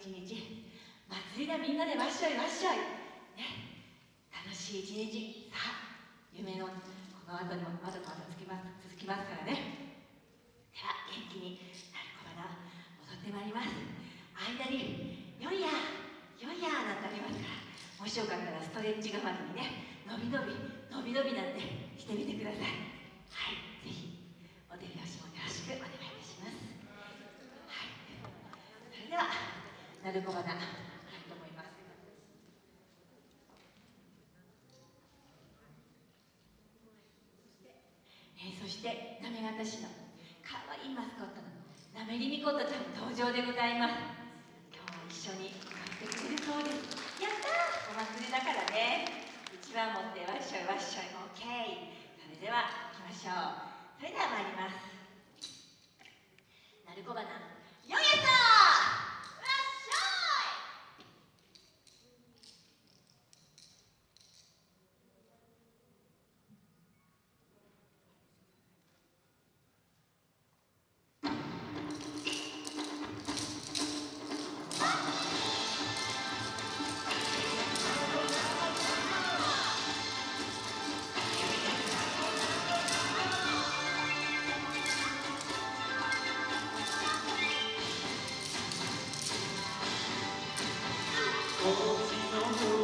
一日。祭りだみんなでわっしょいわっしょいね。楽しい一日。さあ夢のこの後にもまだまだ続きます続きますからね。では元気になる小花踊ってまいります。間に「よいやよいや」なんてありますからもしよかったらストレッチ代わりにね伸び伸び伸び伸びなんてしてみてくださいぜひお手拍子もよろしくお願いいたしますはいそれではなるこばなはいと思います。えーそして行方市のかわいいマスコットのなめりみことちゃん登場でございます。今日は一緒に歌ってくれるそうです。やったー。お祭りだからね。一番持ってわっしょいわっしょい OK それでは行きましょう。それでは参ります。Hoje não vou.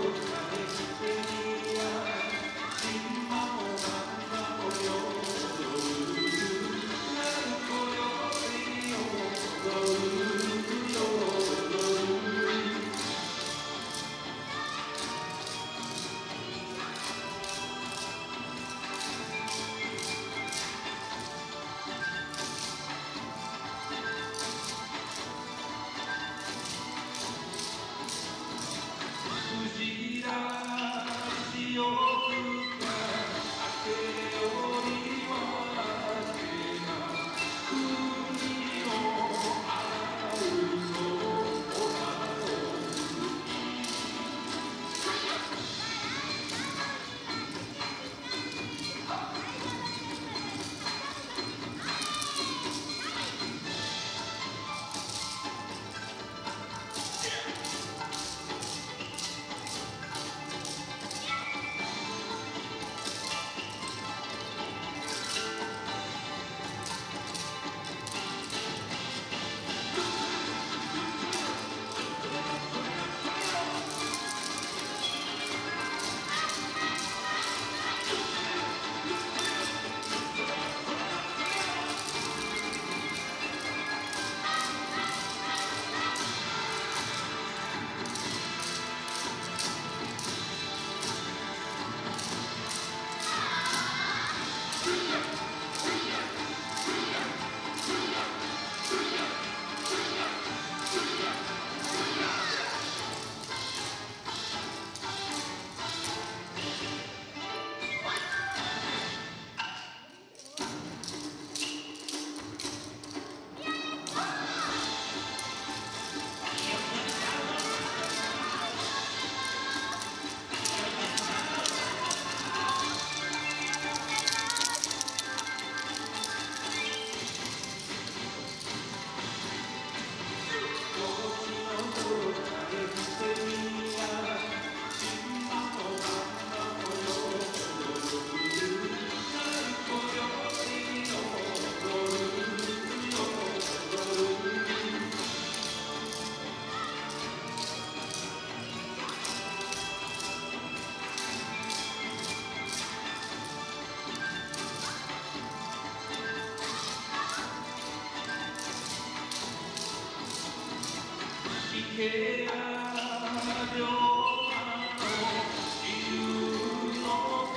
池や両岸の